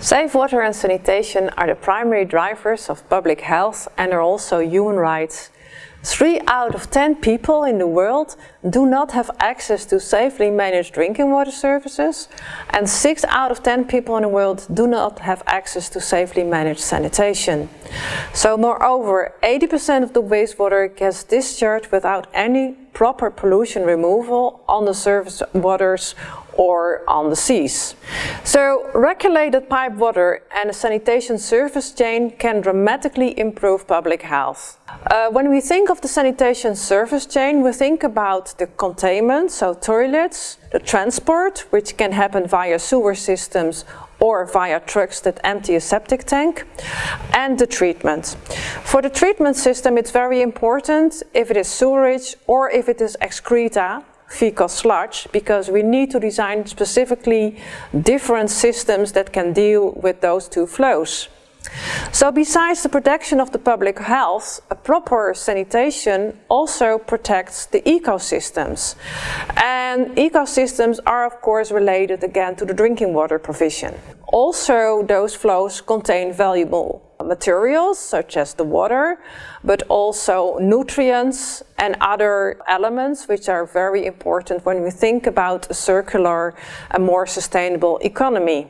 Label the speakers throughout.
Speaker 1: Safe water and sanitation are the primary drivers of public health and are also human rights. Three out of 10 people in the world do not have access to safely managed drinking water services and 6 out of 10 people in the world do not have access to safely managed sanitation. So moreover, 80% of the wastewater gets discharged without any proper pollution removal on the surface waters or on the seas. So regulated pipe water and a sanitation service chain can dramatically improve public health. Uh, when we think of the sanitation service chain, we think about the containment, so toilets, the transport, which can happen via sewer systems or via trucks that empty a septic tank, and the treatment. For the treatment system, it's very important if it is sewerage or if it is excreta, fecal sludge because we need to design specifically different systems that can deal with those two flows. So besides the protection of the public health, a proper sanitation also protects the ecosystems. And ecosystems are of course related again to the drinking water provision. Also those flows contain valuable materials such as the water, but also nutrients and other elements which are very important when we think about a circular and more sustainable economy.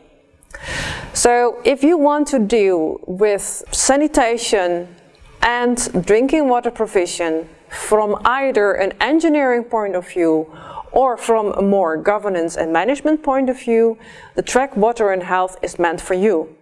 Speaker 1: So if you want to deal with sanitation and drinking water provision from either an engineering point of view or from a more governance and management point of view, the track Water and Health is meant for you.